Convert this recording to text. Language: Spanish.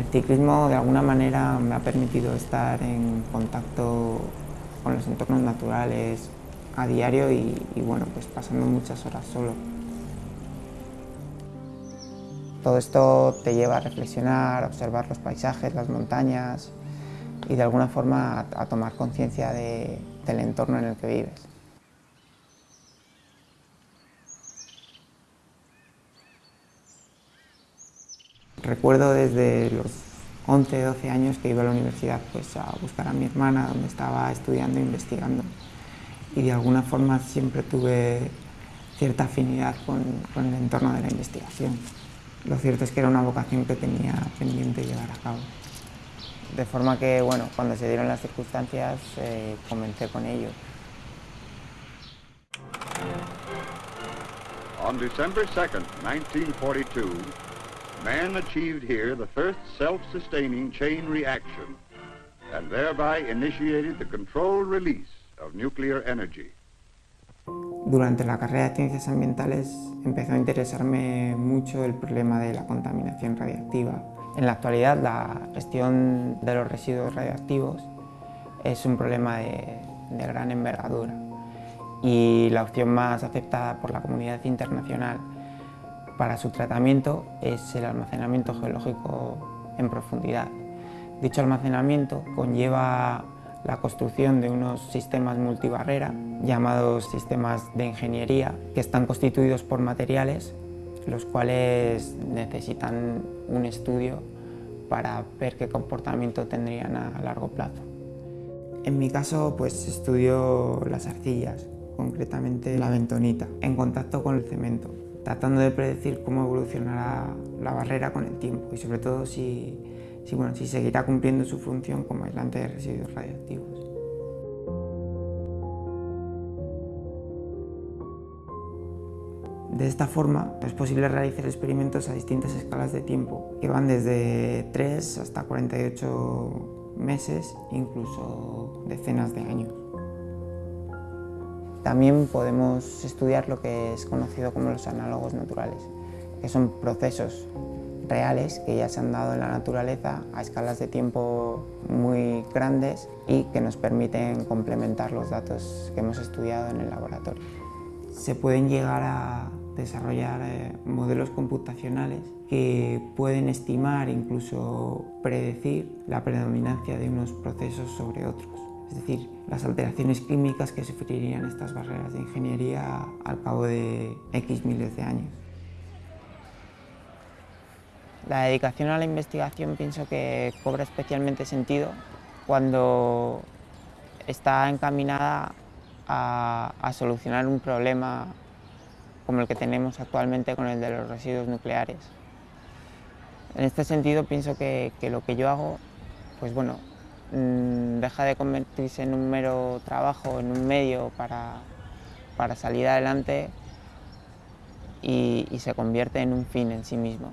El ciclismo de alguna manera me ha permitido estar en contacto con los entornos naturales a diario y, bueno, pues pasando muchas horas solo. Todo esto te lleva a reflexionar, a observar los paisajes, las montañas y de alguna forma a, tomar conciencia de, del entorno en el que vives. Recuerdo desde los 11, 12 años que iba a la universidad pues, a buscar a mi hermana donde estaba estudiando e investigando y de alguna forma siempre tuve cierta afinidad con, con el entorno de la investigación. Lo cierto es que era una vocación que tenía pendiente llevar a cabo. De forma que, bueno, cuando se dieron las circunstancias, eh, comencé con ello. On December 2nd, 1942, man achieved here the first self-sustaining chain reaction and thereby initiated the controlled release of nuclear energy. Durante la carrera de Ciencias Ambientales empezó a interesarme mucho el problema de la contaminación radiactiva. En la actualidad la gestión de los residuos radiactivos es un problema de, de gran envergadura y la opción más aceptada por la comunidad internacional para su tratamiento es el almacenamiento geológico en profundidad. Dicho almacenamiento conlleva la construcción de unos sistemas multibarrera llamados sistemas de ingeniería que están constituidos por materiales los cuales necesitan un estudio para ver qué comportamiento tendrían a largo plazo. En mi caso pues estudio las arcillas, concretamente la bentonita, en contacto con el cemento, tratando de predecir cómo evolucionará la barrera con el tiempo y sobre todo si bueno, si seguirá cumpliendo su función como aislante de residuos radiactivos. De esta forma es posible realizar experimentos a distintas escalas de tiempo, que van desde 3 hasta 48 meses, incluso decenas de años. También podemos estudiar lo que es conocido como los análogos naturales, que son procesos reales que ya se han dado en la naturaleza a escalas de tiempo muy grandes y que nos permiten complementar los datos que hemos estudiado en el laboratorio. Se pueden llegar a desarrollar eh, modelos computacionales que pueden estimar incluso predecir la predominancia de unos procesos sobre otros. Es decir, las alteraciones químicas que sufrirían estas barreras de ingeniería al cabo de X miles de años. La dedicación a la investigación pienso que cobra especialmente sentido cuando está encaminada a, solucionar un problema como el que tenemos actualmente con el de los residuos nucleares. En este sentido pienso que, que lo que yo hago, pues bueno, deja de convertirse en un mero trabajo, en un medio para, para salir adelante y, y se convierte en un fin en sí mismo.